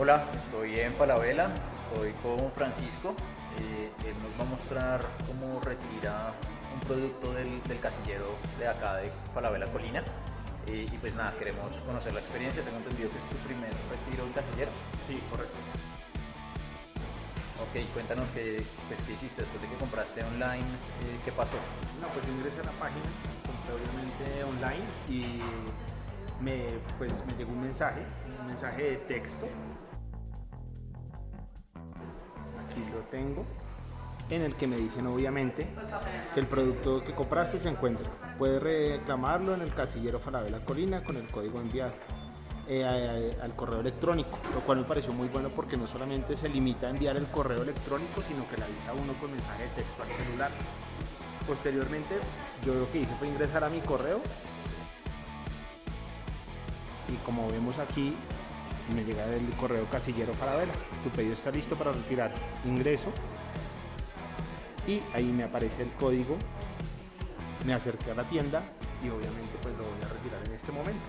Hola, estoy en Falabella, estoy con Francisco. Eh, él nos va a mostrar cómo retira un producto del, casillero de acá de Falabella Colina. Eh, y pues nada, queremos conocer la experiencia. Tengo entendido que es tu primer retiro del casillero. Sí, correcto. Ok, cuéntanos qué, pues, qué hiciste después de que compraste online, eh, ¿qué pasó? No, pues yo ingresé a la página, compré obviamente online y me, pues, me llegó un mensaje, un mensaje de texto tengo, en el que me dicen obviamente que el producto que compraste se encuentra. Puedes reclamarlo en el casillero Falabella Colina con el código enviar eh, al correo electrónico, lo cual me pareció muy bueno porque no solamente se limita a enviar el correo electrónico, sino que le avisa a uno con mensaje de texto al celular. Posteriormente, yo lo que hice fue ingresar a mi correo y como vemos aquí, me llega el correo casillero Falabella. Tu pedido está listo para retirar. Ingreso y ahí me aparece el código. Me acerqué a la tienda y obviamente pues lo voy a retirar en este momento.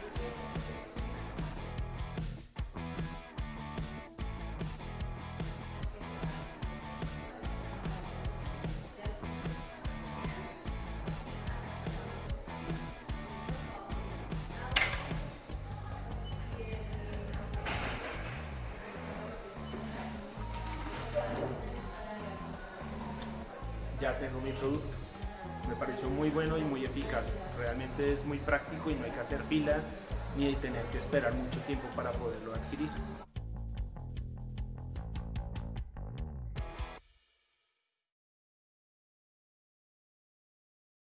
Ya tengo mi producto. Me pareció muy bueno y muy eficaz. Realmente es muy práctico y no hay que hacer fila ni tener que esperar mucho tiempo para poderlo adquirir.